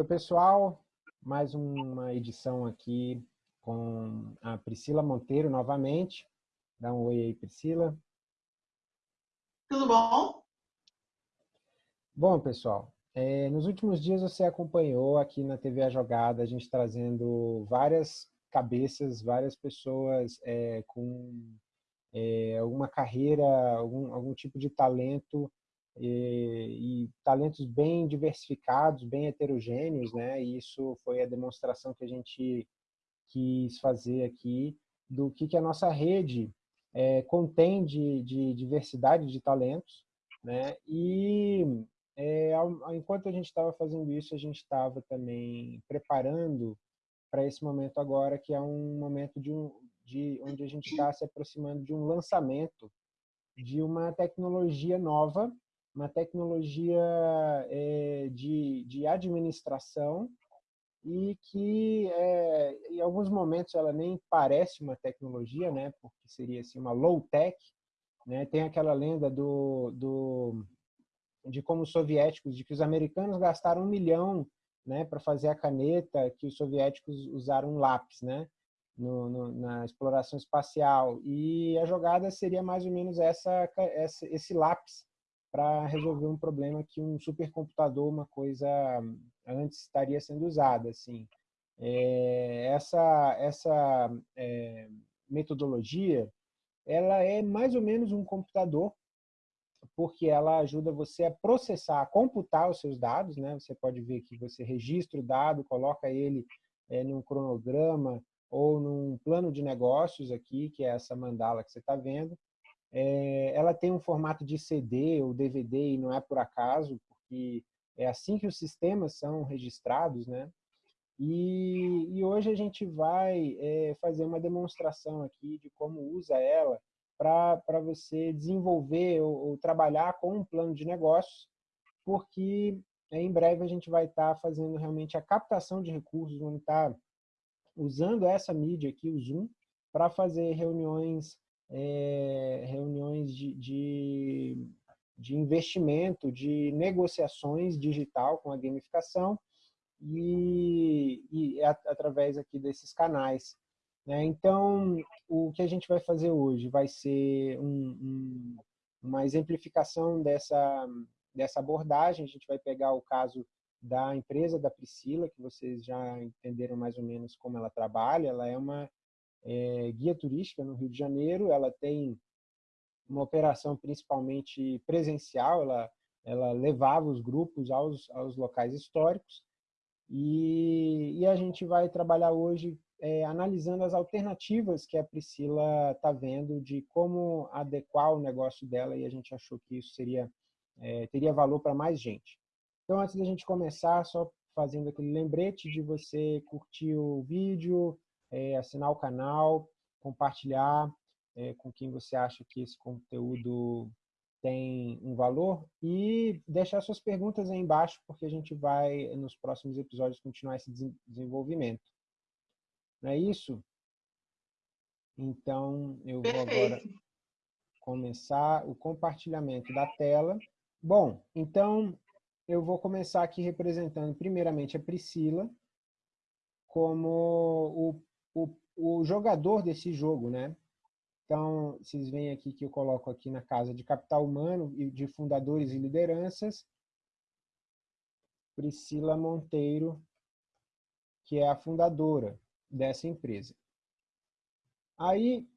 Oi, pessoal. Mais uma edição aqui com a Priscila Monteiro novamente. Dá um oi aí, Priscila. Tudo bom? Bom, pessoal, é, nos últimos dias você acompanhou aqui na TV A Jogada, a gente trazendo várias cabeças, várias pessoas é, com é, alguma carreira, algum, algum tipo de talento e, e, talentos bem diversificados, bem heterogêneos, né? E isso foi a demonstração que a gente quis fazer aqui do que, que a nossa rede é, contém de, de, diversidade de talentos, né? E é, enquanto a gente estava fazendo isso, a gente estava também preparando para esse momento agora, que é um momento de, um, de onde a gente está se aproximando de um lançamento de uma tecnologia nova uma tecnologia é, de, de administração e que é, em alguns momentos ela nem parece uma tecnologia, né, porque seria assim, uma low-tech. Né? Tem aquela lenda do, do, de como os soviéticos, de que os americanos gastaram um milhão né, para fazer a caneta, que os soviéticos usaram um lápis né, no, no, na exploração espacial. E a jogada seria mais ou menos essa, essa esse lápis para resolver um problema que um supercomputador, uma coisa antes estaria sendo usada. Assim. É, essa essa é, metodologia ela é mais ou menos um computador, porque ela ajuda você a processar, a computar os seus dados. Né? Você pode ver que você registra o dado, coloca ele é, num cronograma ou num plano de negócios aqui, que é essa mandala que você está vendo, é, ela tem um formato de CD ou DVD e não é por acaso, porque é assim que os sistemas são registrados, né? E, e hoje a gente vai é, fazer uma demonstração aqui de como usa ela para você desenvolver ou, ou, trabalhar com um plano de negócios, porque em breve a gente vai estar tá fazendo realmente a captação de recursos, vamos estar tá usando essa mídia aqui, o Zoom, para fazer reuniões é, reuniões de, de, de, investimento, de negociações digital com a gamificação e, e através aqui desses canais. Né? Então, o que a gente vai fazer hoje vai ser um, um, uma exemplificação dessa, dessa abordagem. A gente vai pegar o caso da empresa da Priscila, que vocês já entenderam mais ou menos como ela trabalha. Ela é uma é, guia turística no Rio de Janeiro, ela tem uma operação principalmente presencial, ela, ela levava os grupos aos, aos locais históricos e, e a gente vai trabalhar hoje é, analisando as alternativas que a Priscila está vendo de como adequar o negócio dela e a gente achou que isso seria, é, teria valor para mais gente. Então, antes da gente começar, só fazendo aquele lembrete de você curtir o vídeo, é, assinar o canal, compartilhar é, com quem você acha que esse conteúdo tem um valor e deixar suas perguntas aí embaixo, porque a gente vai, nos próximos episódios, continuar esse desenvolvimento. Não é isso? Então, eu vou agora começar o compartilhamento da tela. Bom, então, eu vou começar aqui representando primeiramente a Priscila, como o o, o jogador desse jogo, né? Então, vocês veem aqui que eu coloco aqui na casa de capital humano e de fundadores e lideranças, Priscila Monteiro, que é a fundadora dessa empresa. Aí,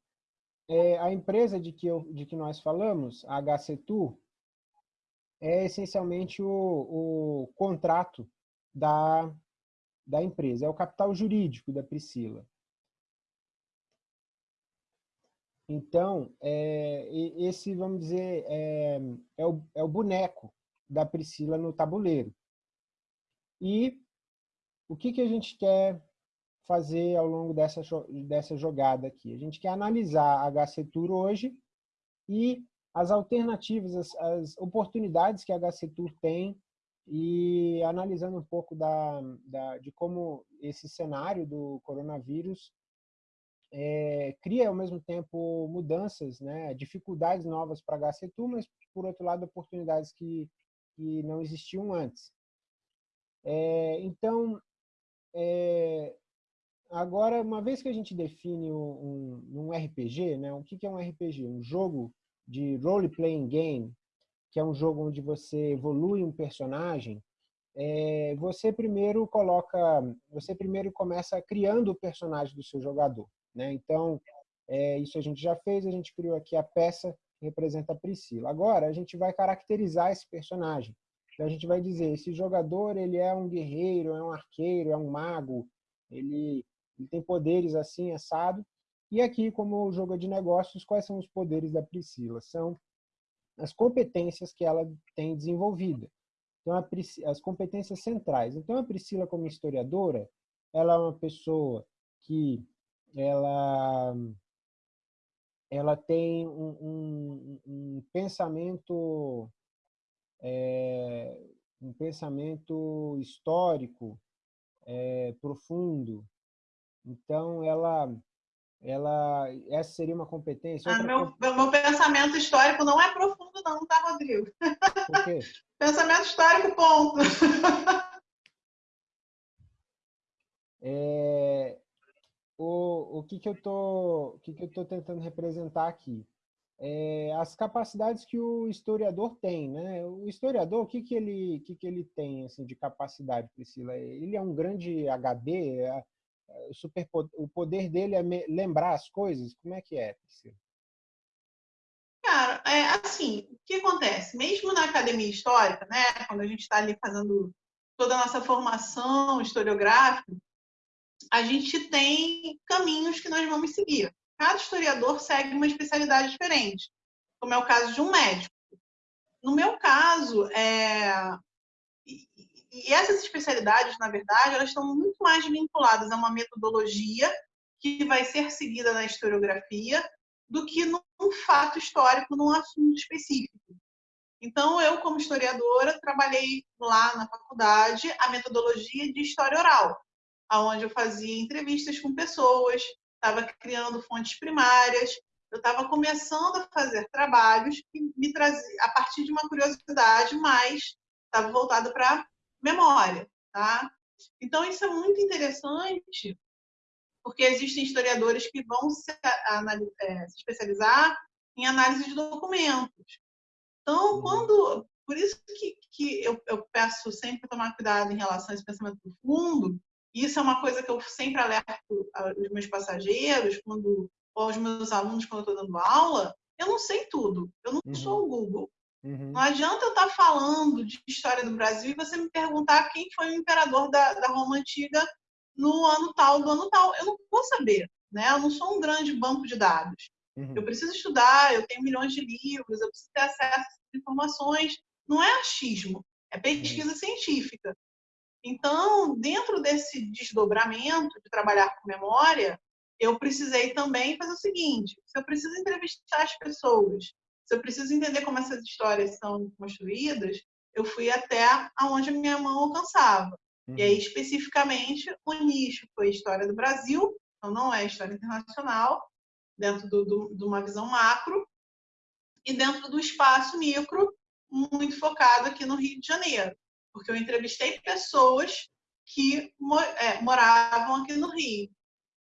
é, a empresa de que, eu, de que nós falamos, a HCTU, é essencialmente o, o contrato da, da empresa, é o capital jurídico da Priscila. Então, é, esse, vamos dizer, é, é, o, é o boneco da Priscila no tabuleiro. E o que, que a gente quer fazer ao longo dessa, dessa jogada aqui? A gente quer analisar a HC Tour hoje e as alternativas, as, as oportunidades que a HC Tour tem e analisando um pouco da, da, de como esse cenário do coronavírus é, cria ao mesmo tempo mudanças, né, dificuldades novas para a HCTU, mas por outro lado oportunidades que, que não existiam antes. É, então, é, agora, uma vez que a gente define um, um, RPG, né, o que, que é um RPG? Um jogo de role-playing game, que é um jogo onde você evolui um personagem, é, você primeiro coloca, você primeiro começa criando o personagem do seu jogador. Né? Então, é, isso a gente já fez, a gente criou aqui a peça que representa a Priscila. Agora, a gente vai caracterizar esse personagem. Então, a gente vai dizer, esse jogador ele é um guerreiro, é um arqueiro, é um mago, ele, ele tem poderes assim, assado. E aqui, como jogo de negócios, quais são os poderes da Priscila? São as competências que ela tem desenvolvida. Então, as competências centrais. Então, a Priscila, como historiadora, ela é uma pessoa que ela, ela tem um, um, um pensamento é, um pensamento histórico é, profundo. Então, ela ela, essa seria uma competência. Ah, meu, meu pensamento histórico não é profundo, não, tá, Rodrigo? Por quê? pensamento histórico, ponto. é, o, o que, que eu tô, o que, que eu tô tentando representar aqui? É, as capacidades que o historiador tem, né? O historiador, o que, que ele, que, que ele tem assim de capacidade, Priscila? Ele é um grande HD, é, o, super, o poder dele é lembrar as coisas? Como é que é, Priscila? Cara, é assim, o que acontece? Mesmo na academia histórica, né, quando a gente está ali fazendo toda a nossa formação historiográfica, a gente tem caminhos que nós vamos seguir. Cada historiador segue uma especialidade diferente, como é o caso de um médico. No meu caso, é, e essas especialidades, na verdade, elas estão muito mais vinculadas a uma metodologia que vai ser seguida na historiografia do que num fato histórico, num assunto específico. Então, eu, como historiadora, trabalhei lá na faculdade a metodologia de história oral, onde eu fazia entrevistas com pessoas, estava criando fontes primárias, eu estava começando a fazer trabalhos que me traziam, a partir de uma curiosidade, mas estava voltado para memória, tá? Então, isso é muito interessante, porque existem historiadores que vão se, é, se especializar em análise de documentos. Então, uhum. quando... Por isso que, que eu, eu peço sempre tomar cuidado em relação a esse pensamento profundo, isso é uma coisa que eu sempre alerto os meus passageiros, quando, ou aos meus alunos quando eu estou dando aula, eu não sei tudo, eu não uhum. sou o Google. Uhum. Não adianta eu estar falando de história do Brasil e você me perguntar quem foi o imperador da, da Roma Antiga no ano tal, do ano tal. Eu não vou saber, né? Eu não sou um grande banco de dados. Uhum. Eu preciso estudar, eu tenho milhões de livros, eu preciso ter acesso a informações. Não é achismo, é pesquisa uhum. científica. Então, dentro desse desdobramento de trabalhar com memória, eu precisei também fazer o seguinte: se eu preciso entrevistar as pessoas se eu preciso entender como essas histórias são construídas, eu fui até aonde a minha mão alcançava. Uhum. E aí, uhum. especificamente, o nicho foi a história do Brasil, então não é história internacional, dentro do, do, de uma visão macro, e dentro do espaço micro, muito focado aqui no Rio de Janeiro, porque eu entrevistei pessoas que é, moravam aqui no Rio.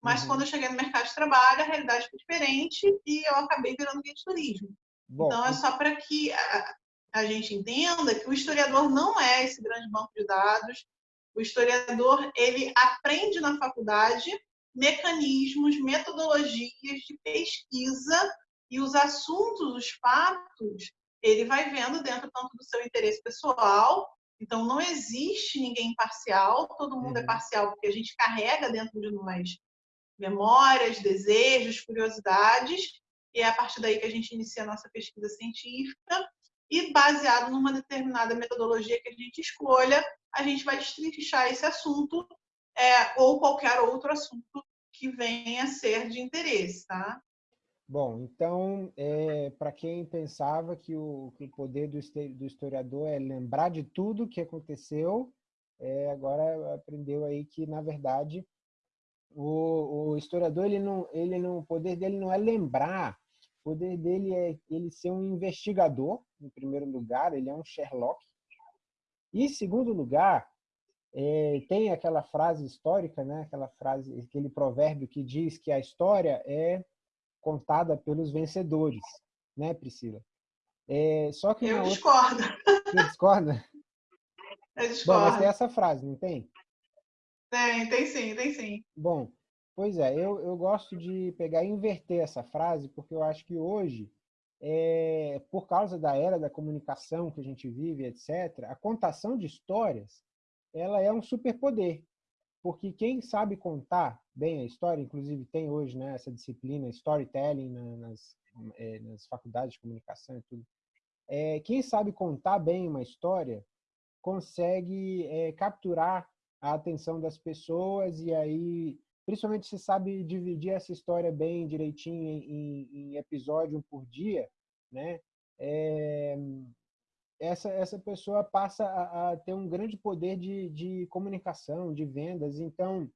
Mas uhum. quando eu cheguei no mercado de trabalho, a realidade foi diferente e eu acabei virando guia de turismo. Bom, então, é só para que a, a gente entenda que o historiador não é esse grande banco de dados. O historiador, ele aprende na faculdade mecanismos, metodologias de pesquisa e os assuntos, os fatos, ele vai vendo dentro tanto do seu interesse pessoal. Então, não existe ninguém imparcial, todo mundo é uhum. é parcial porque a gente carrega dentro de nós memórias, desejos, curiosidades, e é a partir daí que a gente inicia a nossa pesquisa científica e baseado numa determinada metodologia que a gente escolha, a gente vai destrinchar esse assunto é, ou qualquer outro assunto que venha a ser de interesse, tá? Bom, então, é, para quem pensava que o, que o poder do, do, historiador é lembrar de tudo que aconteceu, é, agora aprendeu aí que, na verdade, o, o, historiador, ele não, ele não, o poder dele não é lembrar, o poder dele é ele ser um investigador, em primeiro lugar, ele é um Sherlock. E, em segundo lugar, é, tem aquela frase histórica, né? aquela frase, aquele provérbio que diz que a história é contada pelos vencedores, né, Priscila? É, só que eu discordo. Outra... Você discorda? Eu discordo. Bom, mas tem essa frase, não tem? Tem, tem sim, tem sim. Bom, pois é, eu, eu gosto de pegar e inverter essa frase, porque eu acho que hoje, é, por causa da era da comunicação que a gente vive, etc., a contação de histórias ela é um superpoder. Porque quem sabe contar bem a história, inclusive tem hoje né, essa disciplina, storytelling, nas, é, nas faculdades de comunicação e tudo, é, quem sabe contar bem uma história consegue é, capturar a atenção das pessoas e aí, principalmente se sabe dividir essa história bem direitinho em, em episódio por dia, né? É, essa, essa pessoa passa a, a ter um grande poder de, de comunicação, de vendas. Então,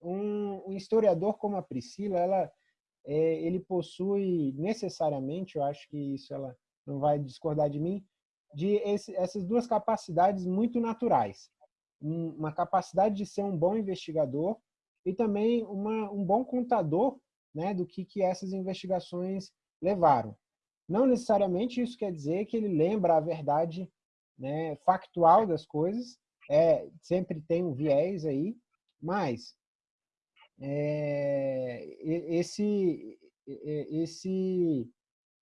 um, um historiador como a Priscila, ela, é, ele possui necessariamente, eu acho que isso ela não vai discordar de mim, de esse, essas duas capacidades muito naturais. Uma capacidade de ser um bom investigador e também uma, um bom contador né, do que, que essas investigações levaram. Não necessariamente isso quer dizer que ele lembra a verdade né, factual das coisas, é, sempre tem um viés aí, mas é, esse, esse,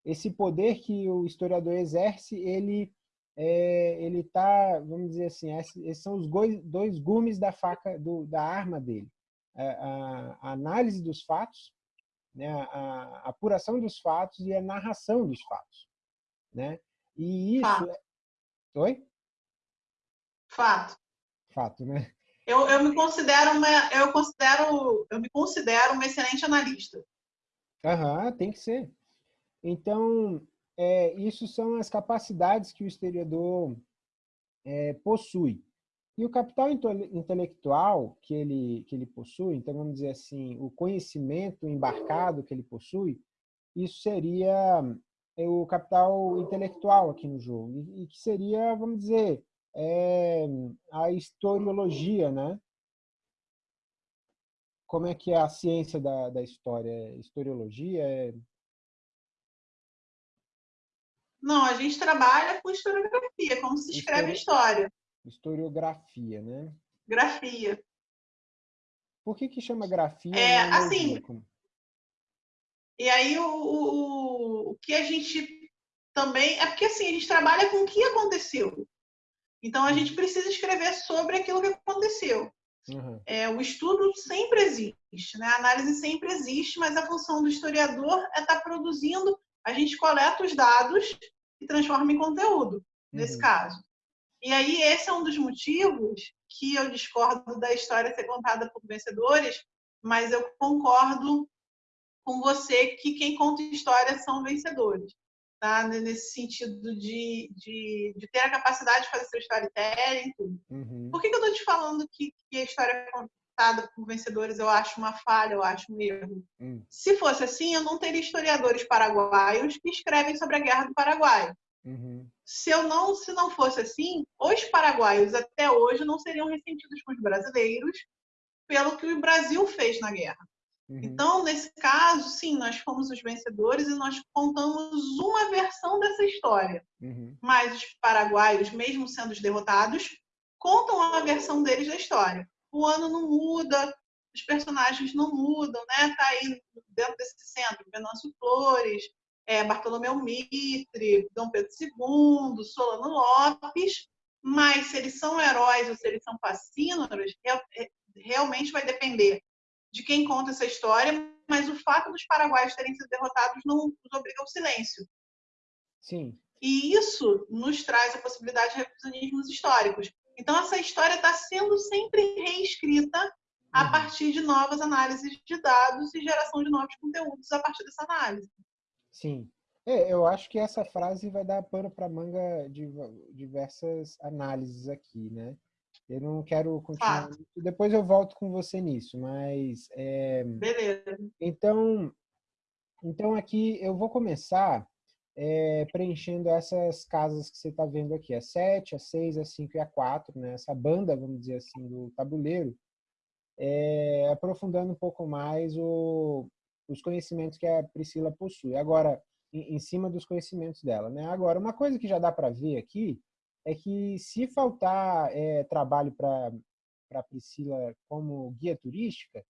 esse poder que o historiador exerce, ele é, ele está, vamos dizer assim, esses são os dois gumes da faca, do, da arma dele. A, a, a análise dos fatos né, a, apuração dos fatos e a narração dos fatos. Né? E isso... Fato. É... Oi? Fato. Fato, né? Eu, eu me considero uma eu considero eu me considero uma excelente analista. Aham, tem que ser. Então, é, isso são as capacidades que o historiador é, possui. E o capital intelectual que ele, que ele possui, então vamos dizer assim, o conhecimento embarcado que ele possui, isso seria é, o capital intelectual aqui no jogo, e, que seria, vamos dizer, é, a historiologia, né? Como é que é a ciência da, da história? Historiologia? É... Não, a gente trabalha com historiografia, como se escreve história. Historiografia, né? Grafia. Por que que chama grafia? É, assim... E aí, o, o, o que a gente também... É porque, assim, a gente trabalha com o que aconteceu. Então, a gente precisa escrever sobre aquilo que aconteceu. Uhum. É, o estudo sempre existe, né? a análise sempre existe, mas a função do historiador é estar tá produzindo, a gente coleta os dados e transforma em conteúdo, nesse uhum. caso. E aí, esse é um dos motivos que eu discordo da história ser contada por vencedores, mas eu concordo com você que quem conta história são vencedores. Tá? Nesse sentido de, de, de ter a capacidade de fazer seu storytelling. Uhum. Por que, que eu estou te falando que, que a história é contada por vencedores eu acho uma falha, eu acho um erro? Uhum. Se fosse assim, eu não teria historiadores paraguaios que escrevem sobre a Guerra do Paraguai. Uhum. Se eu não, se não fosse assim, os paraguaios até hoje não seriam ressentidos com os brasileiros pelo que o Brasil fez na guerra. Uhum. Então, nesse caso, sim, nós fomos os vencedores e nós contamos uma versão dessa história. Uhum. Mas os paraguaios, mesmo sendo os derrotados, contam a versão deles da história. O ano não muda, os personagens não mudam, né? Tá aí dentro desse centro, Venâncio Flores, é, Bartolomeu Mitre, Dom Pedro II, Solano Lopes, mas se eles são heróis ou se eles são fascínoros, é, realmente vai depender de quem conta essa história, mas o fato dos paraguaios terem sido derrotados não nos obriga ao silêncio. Sim. E isso nos traz a possibilidade de revisionismos históricos. Então, essa história está sendo sempre reescrita a uhum. partir de novas análises de dados e geração de novos conteúdos a partir dessa análise. Sim. É, eu acho que essa frase vai dar pano para manga de diversas análises aqui, né? Eu não quero continuar. Ah. Depois eu volto com você nisso, mas. É... Beleza. Então, então aqui eu vou começar é, preenchendo essas casas que você está vendo aqui, a 7, a 6, a 5 e a 4, né? essa banda, vamos dizer assim, do tabuleiro, é, aprofundando um pouco mais o, os conhecimentos que a Priscila possui. Agora, em, em cima dos conhecimentos dela. Né? Agora, uma coisa que já dá para ver aqui é que se faltar é, trabalho para a Priscila como guia turística,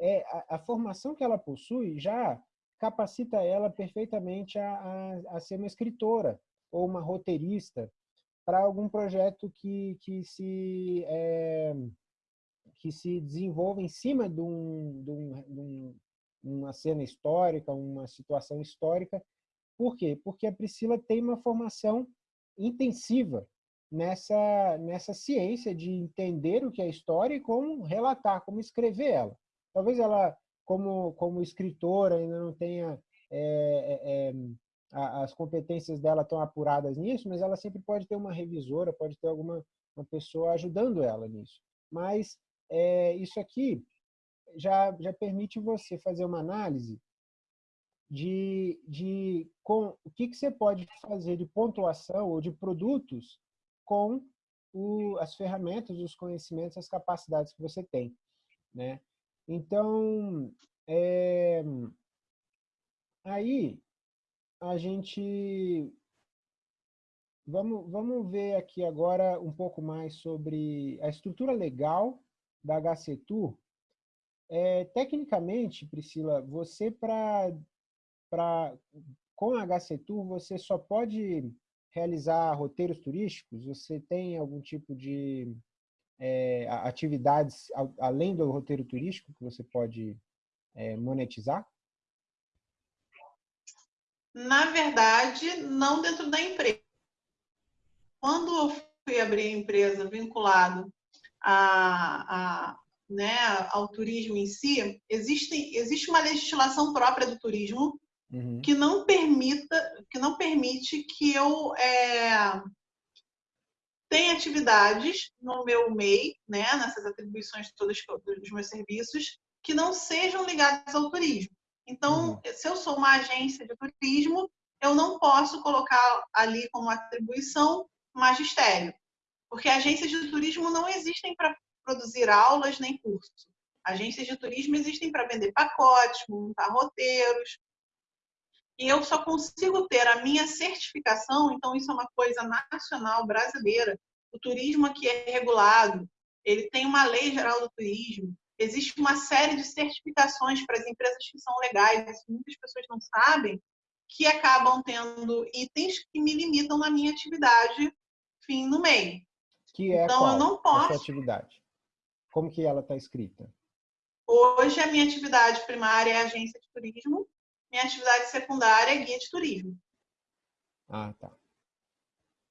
é, a, a, formação que ela possui já capacita ela perfeitamente a, a, a ser uma escritora ou uma roteirista para algum projeto que, que, se, é, que se desenvolva em cima de, um, de, um, de um, uma cena histórica, uma situação histórica. Por quê? Porque a Priscila tem uma formação intensiva nessa, nessa ciência de entender o que é história e como relatar, como escrever ela. Talvez ela, como, como escritora, ainda não tenha é, é, as competências dela tão apuradas nisso, mas ela sempre pode ter uma revisora, pode ter alguma uma pessoa ajudando ela nisso. Mas é, isso aqui já, já permite você fazer uma análise de, de com, o que, que você pode fazer de pontuação ou de produtos com o, as ferramentas, os conhecimentos, as capacidades que você tem. Né? Então, é, aí a gente... Vamos, vamos ver aqui agora um pouco mais sobre a estrutura legal da HCTUR. É, tecnicamente, Priscila, você para... Com a HCTUR, você só pode realizar roteiros turísticos? Você tem algum tipo de é, atividades além do roteiro turístico que você pode é, monetizar? Na verdade, não dentro da empresa. Quando eu fui abrir a empresa vinculado a, a, né, ao turismo em si, existe, existe uma legislação própria do turismo uhum. que não permita, que não permite que eu é, tenha atividades no meu MEI, né, nessas atribuições todas dos meus serviços, que não sejam ligadas ao turismo. Então, uhum. se eu sou uma agência de turismo, eu não posso colocar ali como atribuição magistério, porque agências de turismo não existem para produzir aulas nem cursos. Agências de turismo existem para vender pacotes, montar roteiros, e eu só consigo ter a minha certificação, então isso é uma coisa nacional brasileira. O turismo aqui é regulado, ele tem uma lei geral do turismo, existe uma série de certificações para as empresas que são legais, muitas pessoas não sabem, que acabam tendo itens que me limitam na minha atividade fim no meio. Que é então, qual? eu não posso. A sua atividade? Como que ela está escrita? Hoje, a minha atividade primária é agência de turismo minha atividade secundária é guia de turismo. Ah, tá.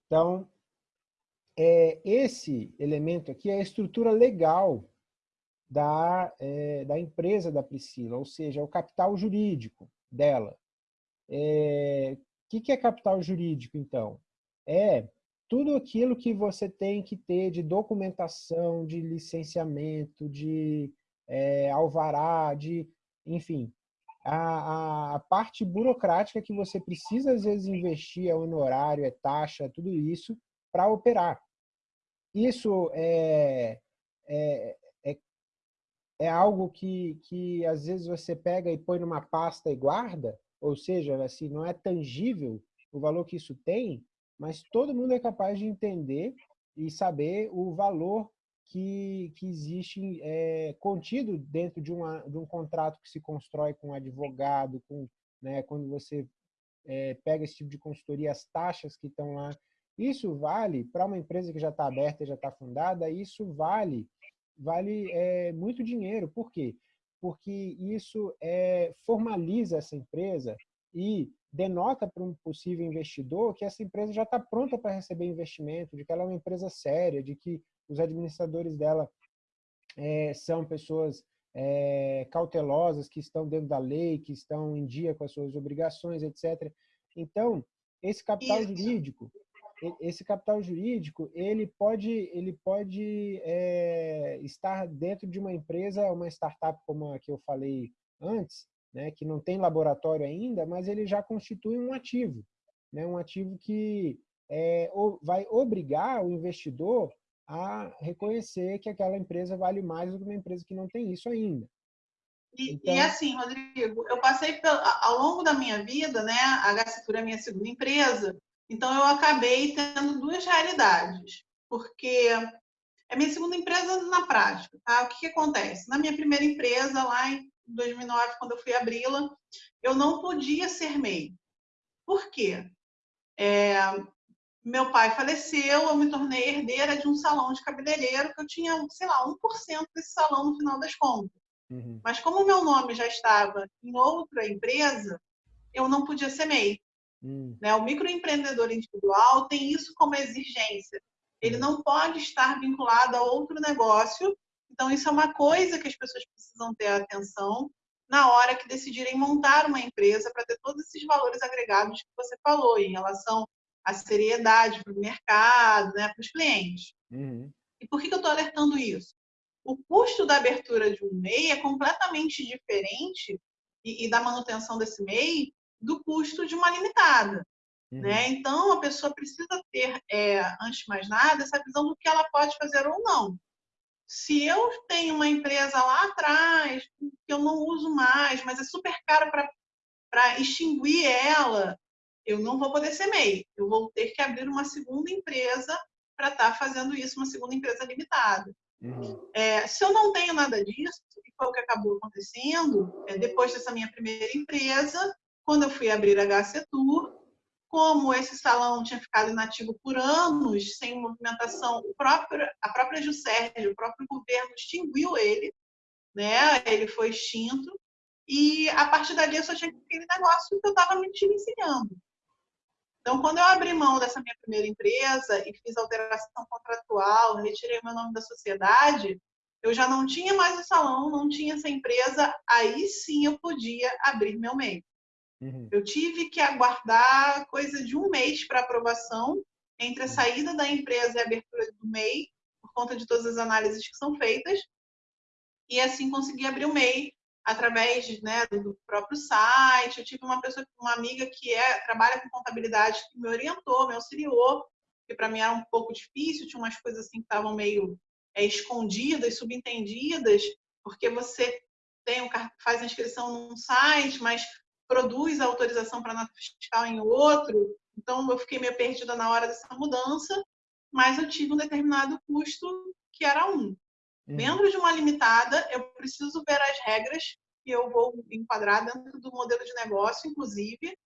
Então, é, esse elemento aqui é a estrutura legal da, é, da empresa da Priscila, ou seja, o capital jurídico dela. O é, que, que é capital jurídico, então? É tudo aquilo que você tem que ter de documentação, de licenciamento, de é, alvará, de, enfim, a, a, parte burocrática que você precisa, às vezes, investir, é honorário, é taxa, tudo isso, para operar. Isso é, é, é, é, algo que, que, às vezes, você pega e põe numa pasta e guarda, ou seja, assim, não é tangível o valor que isso tem, mas todo mundo é capaz de entender e saber o valor que, que existe é, contido dentro de, uma, de um contrato que se constrói com um advogado, com, né, quando você é, pega esse tipo de consultoria, as taxas que estão lá. Isso vale para uma empresa que já está aberta, já está fundada, isso vale vale é, muito dinheiro. Por quê? Porque isso é, formaliza essa empresa e denota para um possível investidor que essa empresa já está pronta para receber investimento, de que ela é uma empresa séria, de que os administradores dela é, são pessoas é, cautelosas, que estão dentro da lei, que estão em dia com as suas obrigações, etc. Então, esse capital jurídico, esse capital jurídico, ele pode, ele pode é, estar dentro de uma empresa, uma startup como a que eu falei antes, né, que não tem laboratório ainda, mas ele já constitui um ativo. né? um ativo que é, vai obrigar o investidor a reconhecer que aquela empresa vale mais do que uma empresa que não tem isso ainda. E, então... e assim, Rodrigo, eu passei ao longo da minha vida, né? A Gacitura é minha segunda empresa, então eu acabei tendo duas realidades, porque é minha segunda empresa na prática, tá? O que, que acontece? Na minha primeira empresa, lá em 2009, quando eu fui abri-la, eu não podia ser MEI. Por quê? É, meu pai faleceu, eu me tornei herdeira de um salão de cabeleireiro que eu tinha, sei lá, 1% desse salão no final das contas. Uhum. Mas como o meu nome já estava em outra empresa, eu não podia ser MEI. Uhum. Né? O microempreendedor individual tem isso como exigência. Ele hum. não pode estar vinculado a outro negócio. Então, isso é uma coisa que as pessoas precisam ter atenção na hora que decidirem montar uma empresa para ter todos esses valores agregados que você falou em relação à seriedade para o mercado, né, para os clientes. Uhum. E por que, eu estou alertando isso? O custo da abertura de um MEI é completamente diferente e, e da manutenção desse MEI do custo de uma limitada. Uhum. Né? Então, a pessoa precisa ter, é, antes de mais nada, essa visão do que ela pode fazer ou não. Se eu tenho uma empresa lá atrás, que eu não uso mais, mas é super caro para extinguir ela, eu não vou poder ser MEI. Eu vou ter que abrir uma segunda empresa para estar tá fazendo isso, uma segunda empresa limitada. Uhum. É, se eu não tenho nada disso, que foi o que acabou acontecendo, é, depois dessa minha primeira empresa, quando eu fui abrir a HC Tour, como esse salão tinha ficado inativo por anos, sem movimentação, próprio, a própria Juscerge, o próprio governo extinguiu ele, né? ele foi extinto, e a partir dali eu só tinha aquele negócio que eu estava me iniciando. Então, quando eu abri mão dessa minha primeira empresa e fiz alteração contratual, retirei meu nome da sociedade, eu já não tinha mais o salão, não tinha essa empresa, aí sim eu podia abrir meu MEI. Uhum. Eu tive que aguardar coisa de um mês para aprovação entre a uhum. saída da empresa e a abertura do MEI, por conta de todas as análises que são feitas, e assim consegui abrir o MEI através né, do próprio site. Eu tive uma pessoa, uma amiga que é, trabalha com contabilidade, que me orientou, me auxiliou, que para mim era um pouco difícil, tinha umas coisas assim que estavam meio é, escondidas, subentendidas, porque você tem faz a inscrição num site, mas produz a autorização para nota fiscal em outro. Então, eu fiquei meio perdida na hora dessa mudança, mas eu tive um determinado custo que era um. Uhum. Dentro de uma limitada, eu preciso ver as regras que eu vou enquadrar dentro do modelo de negócio, inclusive,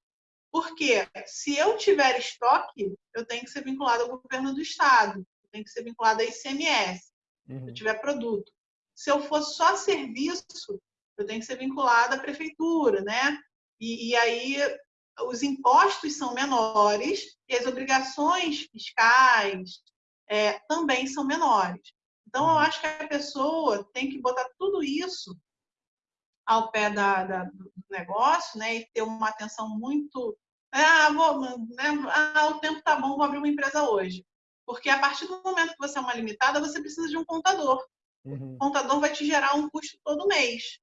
porque se eu tiver estoque, eu tenho que ser vinculado ao governo do estado, eu tenho que ser vinculado a ICMS, uhum. se eu tiver produto. Se eu for só serviço, eu tenho que ser vinculado à prefeitura, né? E, e aí os impostos são menores e as obrigações fiscais é, também são menores. Então, eu acho que a pessoa tem que botar tudo isso ao pé da, da, do negócio né, e ter uma atenção muito. Ah, vou, né, ah, o tempo está bom, vou abrir uma empresa hoje. Porque a partir do momento que você é uma limitada, você precisa de um contador. Uhum. O contador vai te gerar um custo todo mês.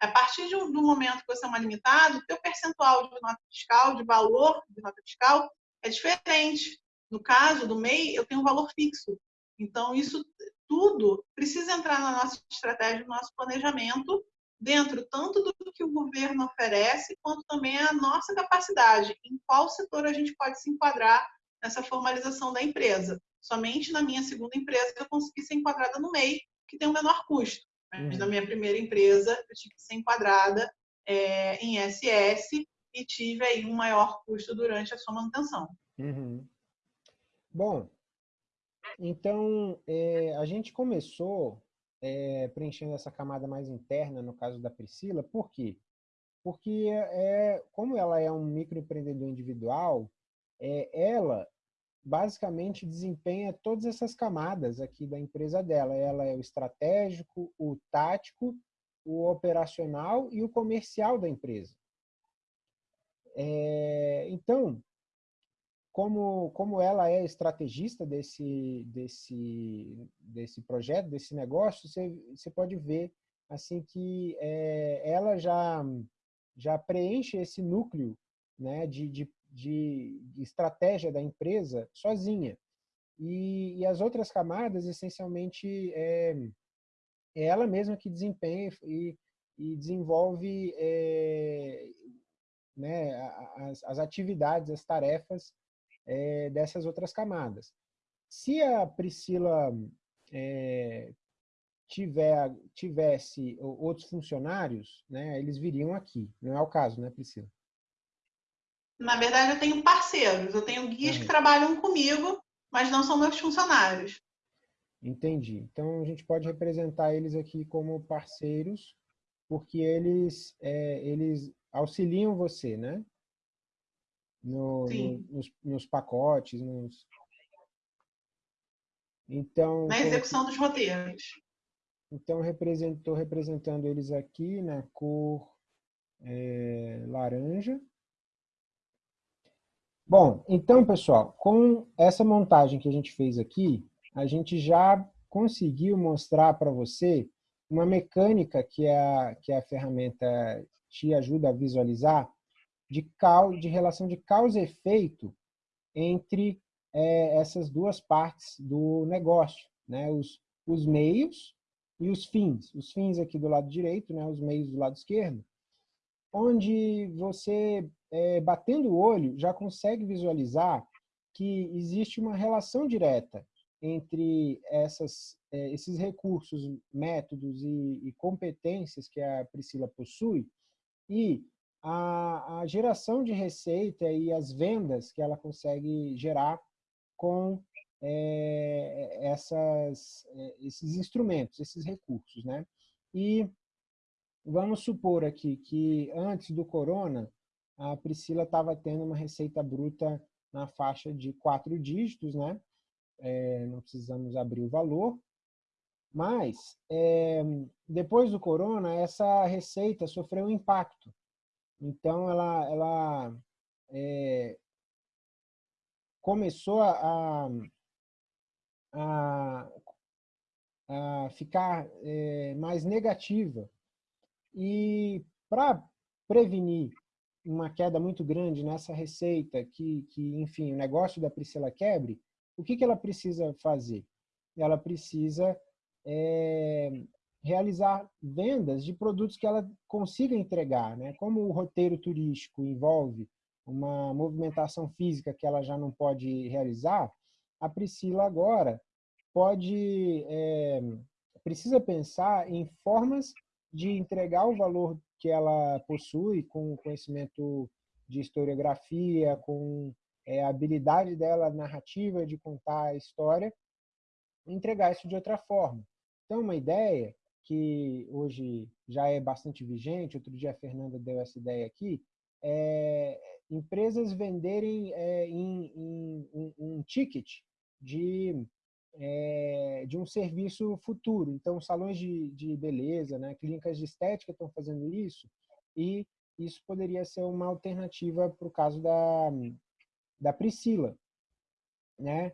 A partir de um, do momento que você é uma limitada, o teu percentual de nota fiscal, de valor de nota fiscal, é diferente. No caso do MEI, eu tenho um valor fixo. Então, isso tudo precisa entrar na nossa estratégia, no nosso planejamento, dentro tanto do que o governo oferece, quanto também a nossa capacidade, em qual setor a gente pode se enquadrar nessa formalização da empresa. Somente na minha segunda empresa eu consegui ser enquadrada no MEI, que tem o um menor custo. Mas na minha primeira empresa, eu tive que ser enquadrada é, em SS e tive aí um maior custo durante a sua manutenção. Uhum. Bom, então é, a gente começou é, preenchendo essa camada mais interna, no caso da Priscila, por quê? Porque, é, como ela é um microempreendedor individual, é, ela basicamente desempenha todas essas camadas aqui da empresa dela. Ela é o estratégico, o tático, o operacional e o comercial da empresa. É, então, como, como ela é estrategista desse, desse, desse projeto, desse negócio, você, você pode ver assim que é, ela já, já preenche esse núcleo né, de, de de, de estratégia da empresa sozinha. E, e, as outras camadas, essencialmente, é, é ela mesma que desempenha e, e desenvolve é, né, as, as, atividades, as tarefas é, dessas outras camadas. Se a Priscila é, tiver, tivesse outros funcionários, né, eles viriam aqui. Não é o caso, né, Priscila? Na verdade, eu tenho parceiros. Eu tenho guias uhum. que trabalham comigo, mas não são meus funcionários. Entendi. Então, a gente pode representar eles aqui como parceiros, porque eles, é, eles auxiliam você, né? No, no, nos, nos, pacotes, nos... Então, na execução dos roteiros. Então, estou representando eles aqui na cor é, laranja. Bom, então, pessoal, com essa montagem que a gente fez aqui, a gente já conseguiu mostrar para você uma mecânica que a, que a ferramenta te ajuda a visualizar de, cal, de relação de causa e efeito entre é, essas duas partes do negócio, né? os, os meios e os fins. Os fins aqui do lado direito, né? os meios do lado esquerdo, onde você, é, batendo o olho, já consegue visualizar que existe uma relação direta entre essas, é, esses recursos, métodos e, e, competências que a Priscila possui e a, a, geração de receita e as vendas que ela consegue gerar com é, essas, é, esses instrumentos, esses recursos. Né? E vamos supor aqui que antes do corona, a Priscila estava tendo uma receita bruta na faixa de quatro dígitos, né? É, não precisamos abrir o valor, mas é, depois do corona, essa receita sofreu um impacto. Então, ela, ela é, começou a, a, a ficar é, mais negativa. E para prevenir uma queda muito grande nessa receita, que, que, enfim, o negócio da Priscila quebre, o que, que ela precisa fazer? Ela precisa é, realizar vendas de produtos que ela consiga entregar. Né? Como o roteiro turístico envolve uma movimentação física que ela já não pode realizar, a Priscila agora pode é, precisa pensar em formas de entregar o valor que ela possui com conhecimento de historiografia, com é, a habilidade dela narrativa de contar a história, entregar isso de outra forma. Então, uma ideia que hoje já é bastante vigente, outro dia a Fernanda deu essa ideia aqui, é empresas venderem é, em, em, um, um ticket de é, de um serviço futuro. Então, salões de, de beleza, né, clínicas de estética estão fazendo isso, e isso poderia ser uma alternativa para o caso da, da Priscila. Né?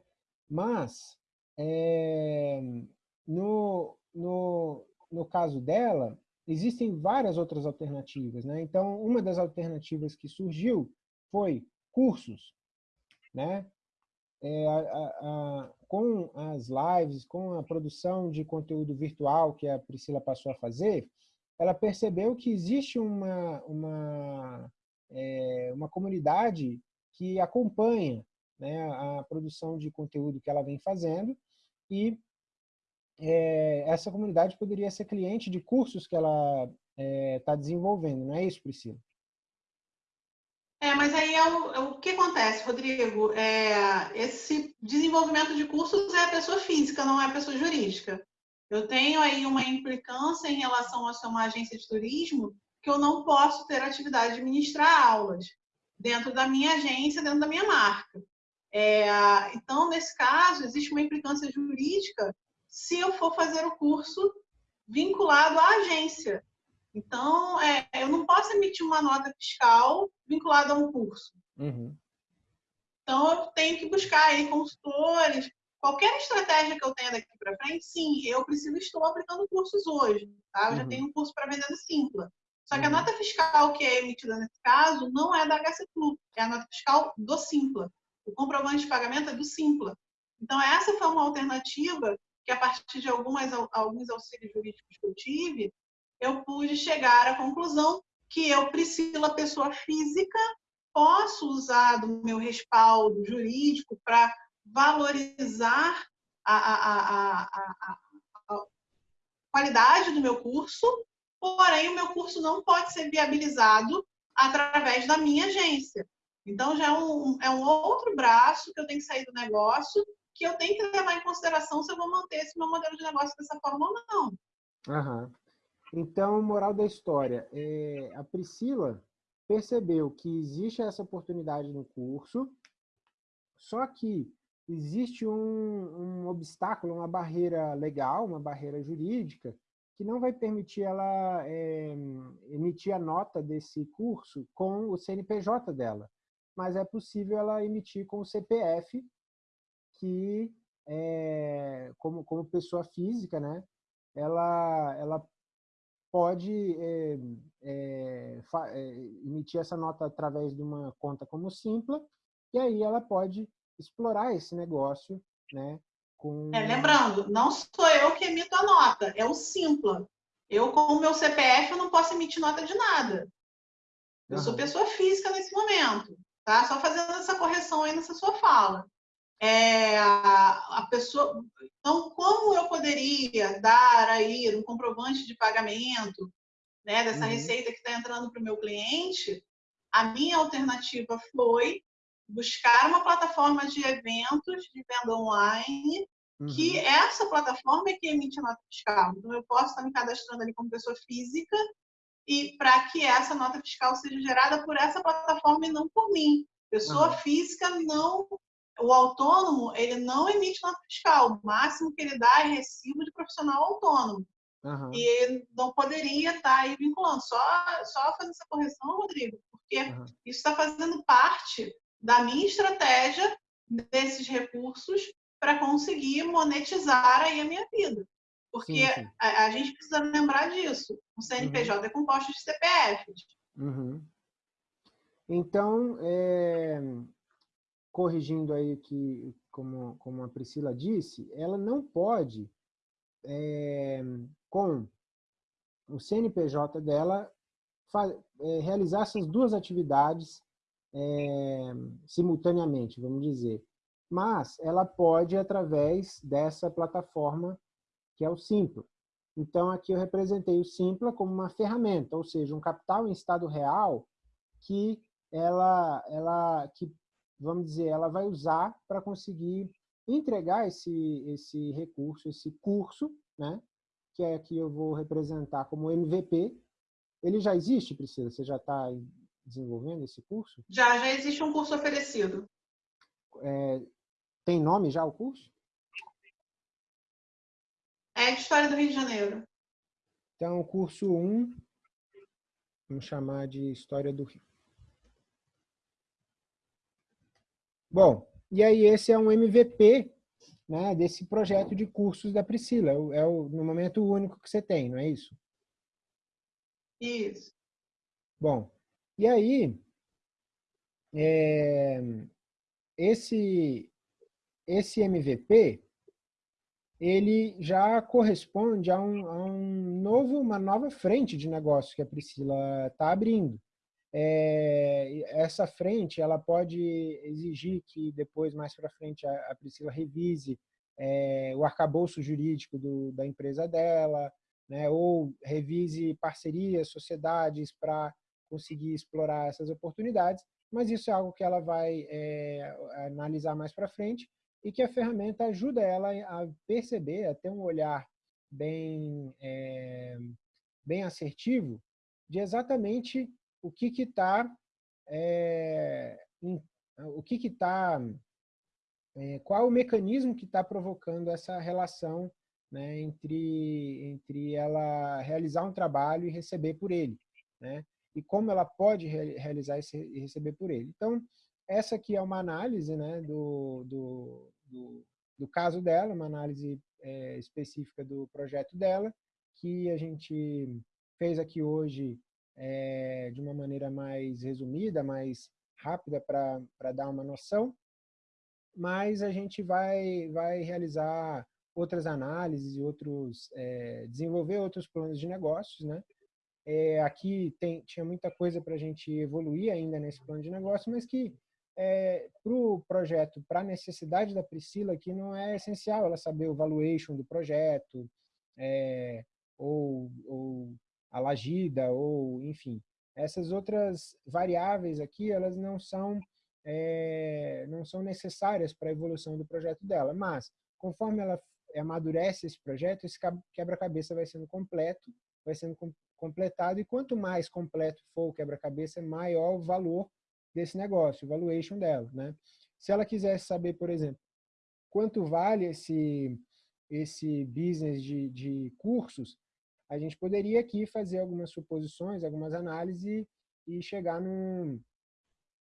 Mas, é, no, no, no caso dela, existem várias outras alternativas. Né? Então, uma das alternativas que surgiu foi cursos. Né? É, a, a, com as lives, com a produção de conteúdo virtual que a Priscila passou a fazer, ela percebeu que existe uma, uma, é, uma comunidade que acompanha né, a produção de conteúdo que ela vem fazendo e é, essa comunidade poderia ser cliente de cursos que ela está é, desenvolvendo, não é isso, Priscila? É, mas aí é o, é o que acontece, Rodrigo? É, esse desenvolvimento de cursos é a pessoa física, não é a pessoa jurídica. Eu tenho aí uma implicância em relação a ser uma agência de turismo que eu não posso ter atividade de ministrar aulas dentro da minha agência, dentro da minha marca. É, então, nesse caso, existe uma implicância jurídica se eu for fazer o curso vinculado à agência. Então, é, eu não posso emitir uma nota fiscal vinculada a um curso. Uhum. Então, eu tenho que buscar aí consultores. Qualquer estratégia que eu tenha daqui para frente, sim, eu preciso, estou aplicando cursos hoje. Tá? Eu uhum. já tenho um curso para vender no Simpla. Só que a uhum. nota fiscal que é emitida nesse caso não é da HCFlu, é a nota fiscal do Simpla. O comprovante de pagamento é do Simpla. Então, essa foi uma alternativa que, a partir de algumas, alguns auxílios jurídicos que eu tive, eu pude chegar à conclusão que eu, Priscila, pessoa física, posso usar do meu respaldo jurídico para valorizar a, a, a, a, qualidade do meu curso, porém o meu curso não pode ser viabilizado através da minha agência. Então já é um, é um outro braço que eu tenho que sair do negócio, que eu tenho que levar em consideração se eu vou manter esse meu modelo de negócio dessa forma ou não. Uhum. Então, moral da história, é, a Priscila percebeu que existe essa oportunidade no curso, só que existe um, um obstáculo, uma barreira legal, uma barreira jurídica, que não vai permitir ela é, emitir a nota desse curso com o CNPJ dela, mas é possível ela emitir com o CPF, que é, como, como pessoa física, né, ela, ela pode é, é, emitir essa nota através de uma conta como Simpla, e aí ela pode explorar esse negócio, né? Com... É, lembrando, não sou eu que emito a nota, é o Simpla. Eu, com o meu CPF, eu não posso emitir nota de nada. Eu uhum. sou pessoa física nesse momento, tá? Só fazendo essa correção aí nessa sua fala. É, a, a pessoa, então, como eu poderia dar aí um comprovante de pagamento né, dessa uhum. receita que está entrando para o meu cliente? A minha alternativa foi buscar uma plataforma de eventos de venda online, uhum. que essa plataforma é que emite a nota fiscal. Então, eu posso estar me cadastrando ali como pessoa física e para que essa nota fiscal seja gerada por essa plataforma e não por mim. Pessoa uhum. física não o autônomo ele não emite nota fiscal. O máximo que ele dá é recibo de profissional autônomo. Uhum. E ele não poderia estar aí vinculando. Só, só fazer essa correção, Rodrigo, porque uhum. isso está fazendo parte da minha estratégia desses recursos para conseguir monetizar aí a minha vida. Porque sim, sim. A, a, gente precisa lembrar disso. O CNPJ uhum. é composto de CPFs. Uhum. Então, é, corrigindo aí que, como, como a Priscila disse, ela não pode, é, com o CNPJ dela, é, realizar essas duas atividades é, simultaneamente, vamos dizer. Mas ela pode através dessa plataforma que é o Simpla. Então, aqui eu representei o Simpla como uma ferramenta, ou seja, um capital em estado real que ela, ela que vamos dizer, ela vai usar para conseguir entregar esse, esse recurso, esse curso, né? que é aqui eu vou representar como MVP. Ele já existe, Priscila? Você já está desenvolvendo esse curso? Já, já existe um curso oferecido. É, tem nome já o curso? É de História do Rio de Janeiro. Então, curso 1, vamos chamar de História do Rio. Bom, e aí esse é um MVP né, desse projeto de cursos da Priscila. É, o, é no momento o único que você tem, não é isso? Isso. Bom, e aí é, esse, esse MVP ele já corresponde a, um, a um novo, uma nova frente de negócio que a Priscila está abrindo é, essa frente ela pode exigir que depois, mais para frente, a, a, Priscila revise é, o arcabouço jurídico do, da empresa dela, né, ou revise parcerias, sociedades para conseguir explorar essas oportunidades, mas isso é algo que ela vai é, analisar mais para frente e que a ferramenta ajuda ela a perceber, a ter um olhar bem, bem assertivo de exatamente o que está é, o que está é, qual o mecanismo que está provocando essa relação né, entre entre ela realizar um trabalho e receber por ele, né? E como ela pode re realizar esse, e receber por ele. Então essa aqui é uma análise, né, do, do, do, do caso dela, uma análise é, específica do projeto dela que a gente fez aqui hoje é, de uma maneira mais resumida, mais rápida para dar uma noção, mas a gente vai, vai realizar outras análises e outros, é, desenvolver outros planos de negócios, né? É, aqui tem, tinha muita coisa para a gente evoluir ainda nesse plano de negócio, mas que é, para o projeto, para a necessidade da Priscila, que não é essencial ela saber o valuation do projeto, é, ou a lagida, ou enfim. Essas outras variáveis aqui, elas não são, é, não são necessárias para a evolução do projeto dela, mas conforme ela amadurece esse projeto, esse quebra-cabeça vai sendo completo, vai sendo completado, e quanto mais completo for o quebra-cabeça, maior o valor desse negócio, o valuation dela. Né? Se ela quisesse saber, por exemplo, quanto vale esse, esse business de, de cursos, a gente poderia aqui fazer algumas suposições, algumas análises e chegar num,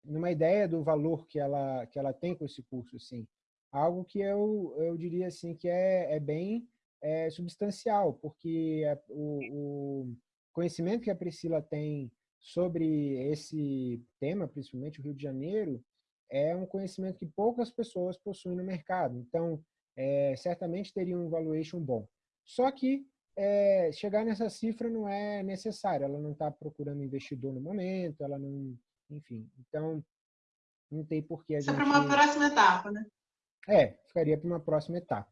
numa ideia do valor que ela, que ela tem com esse curso. Assim. Algo que eu, eu diria assim, que é, é bem é, substancial, porque é, o, o conhecimento que a Priscila tem sobre esse tema, principalmente o Rio de Janeiro, é um conhecimento que poucas pessoas possuem no mercado. Então, é, certamente teria um valuation bom. Só que é, chegar nessa cifra não é necessário. Ela não está procurando investidor no momento, ela não... Enfim, então não tem porquê a Isso gente... é para uma próxima etapa, né? É, ficaria para uma próxima etapa.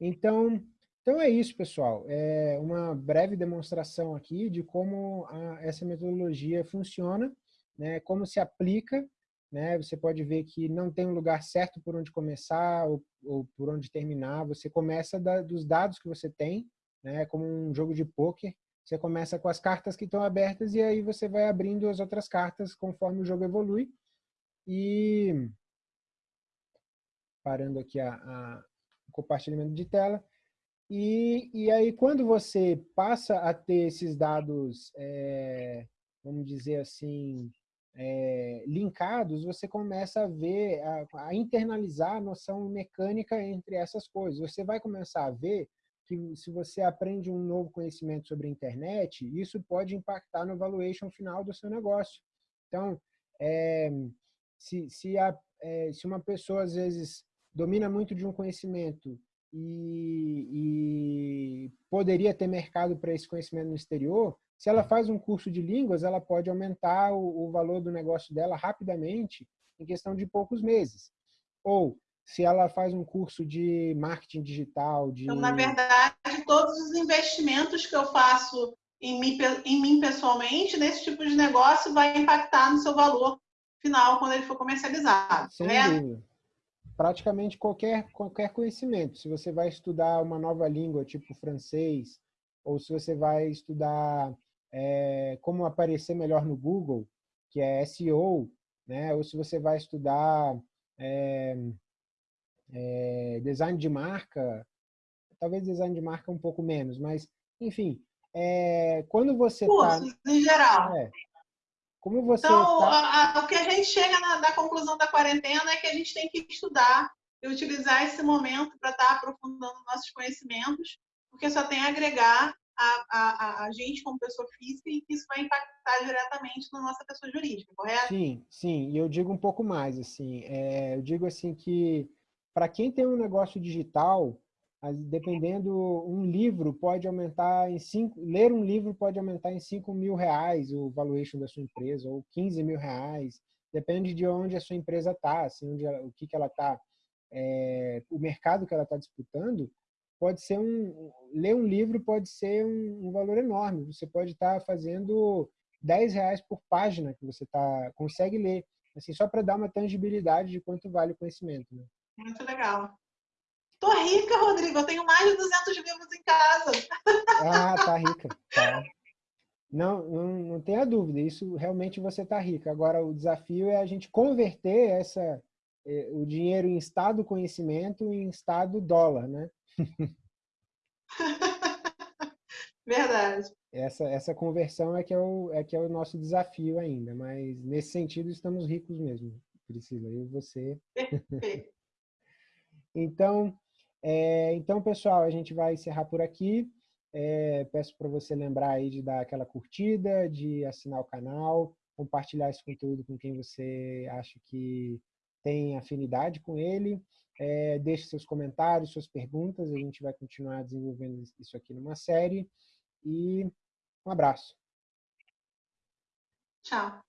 Então, então é isso, pessoal. É uma breve demonstração aqui de como a, essa metodologia funciona, né, como se aplica. Né, você pode ver que não tem um lugar certo por onde começar ou, ou por onde terminar. Você começa da, dos dados que você tem, né, como um jogo de pôquer. Você começa com as cartas que estão abertas e aí você vai abrindo as outras cartas conforme o jogo evolui. E parando aqui a, a compartilhamento de tela, e, e aí, quando você passa a ter esses dados, é, vamos dizer assim, é, linkados, você começa a ver, a, a, internalizar a noção mecânica entre essas coisas. Você vai começar a ver que se você aprende um novo conhecimento sobre a internet, isso pode impactar no valuation final do seu negócio. Então, é, se, se, a, é, se uma pessoa, às vezes, domina muito de um conhecimento e, e poderia ter mercado para esse conhecimento no exterior, se ela faz um curso de línguas, ela pode aumentar o, o valor do negócio dela rapidamente em questão de poucos meses. Ou se ela faz um curso de marketing digital, de... Então, na verdade, todos os investimentos que eu faço em mim, em mim pessoalmente, nesse tipo de negócio, vai impactar no seu valor final quando ele for comercializado. Sem né? dúvida praticamente qualquer, qualquer conhecimento. Se você vai estudar uma nova língua, tipo francês, ou se você vai estudar é, como aparecer melhor no Google, que é SEO, né? ou se você vai estudar é, é, design de marca, talvez design de marca um pouco menos, mas, enfim, é, quando você está... Cursos, em geral. É, como você então, tá... a, a, o que a gente chega na, na, conclusão da quarentena é que a gente tem que estudar e utilizar esse momento para estar tá aprofundando nossos conhecimentos, porque só tem a agregar a, a, a, gente como pessoa física e que isso vai impactar diretamente na nossa pessoa jurídica, correto? Sim, sim. E eu digo um pouco mais, assim, é, eu digo assim que para quem tem um negócio digital, dependendo, um livro pode aumentar em cinco, ler um livro pode aumentar em 5 mil reais o valuation da sua empresa, ou 15 mil reais, depende de onde a sua empresa está, assim, onde ela, o que, que ela está, é, o mercado que ela está disputando, pode ser um, ler um livro pode ser um, um valor enorme, você pode estar tá fazendo 10 reais por página que você tá, consegue ler, assim, só para dar uma tangibilidade de quanto vale o conhecimento. Né? Muito legal. Tô rica, Rodrigo. Eu tenho mais de 200 livros em casa. Ah, tá rica. Tá. Não, não, não tenha dúvida. Isso realmente você tá rica. Agora, o desafio é a gente converter essa, eh, o dinheiro em estado conhecimento em estado dólar, né? Verdade. Essa, essa conversão é que é, o, é que é o nosso desafio ainda, mas nesse sentido estamos ricos mesmo, Priscila, eu e você. Perfeito. Então, é, então, pessoal, a gente vai encerrar por aqui. É, peço para você lembrar aí de dar aquela curtida, de assinar o canal, compartilhar esse conteúdo com quem você acha que tem afinidade com ele. É, deixe seus comentários, suas perguntas, a gente vai continuar desenvolvendo isso aqui numa série. E um abraço. Tchau.